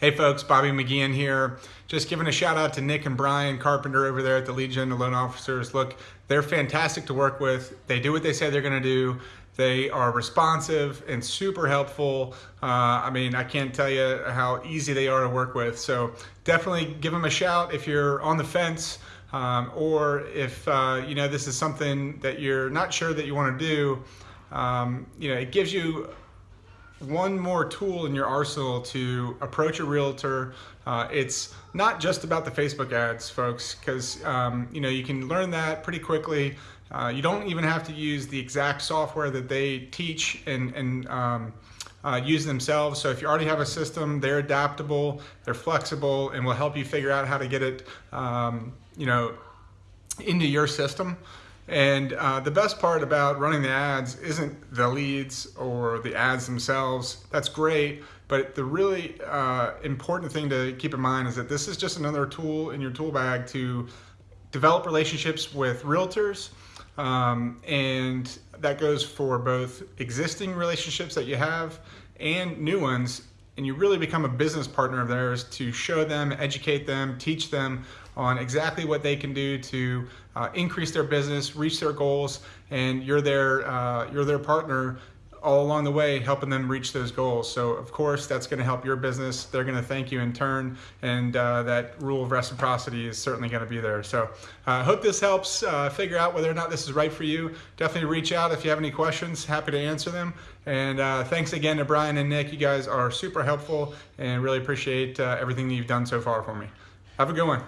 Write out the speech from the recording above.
Hey folks, Bobby McGeehan here. Just giving a shout out to Nick and Brian Carpenter over there at the Legion of Loan Officers. Look, they're fantastic to work with. They do what they say they're gonna do. They are responsive and super helpful. Uh, I mean, I can't tell you how easy they are to work with. So definitely give them a shout if you're on the fence um, or if uh, you know this is something that you're not sure that you want to do. Um, you know, it gives you one more tool in your arsenal to approach a realtor. Uh, it's not just about the Facebook ads, folks, because um, you know you can learn that pretty quickly. Uh, you don't even have to use the exact software that they teach and, and um, uh, use themselves. So if you already have a system, they're adaptable, they're flexible, and will help you figure out how to get it, um, you know, into your system. And uh, the best part about running the ads isn't the leads or the ads themselves. That's great. But the really uh, important thing to keep in mind is that this is just another tool in your tool bag to develop relationships with realtors. Um, and that goes for both existing relationships that you have and new ones and you really become a business partner of theirs to show them, educate them, teach them on exactly what they can do to uh, increase their business, reach their goals, and you're their, uh, you're their partner all along the way helping them reach those goals. So of course that's going to help your business. They're going to thank you in turn and uh, that rule of reciprocity is certainly going to be there. So I uh, hope this helps uh, figure out whether or not this is right for you. Definitely reach out if you have any questions. Happy to answer them. And uh, thanks again to Brian and Nick. You guys are super helpful and really appreciate uh, everything that you've done so far for me. Have a good one.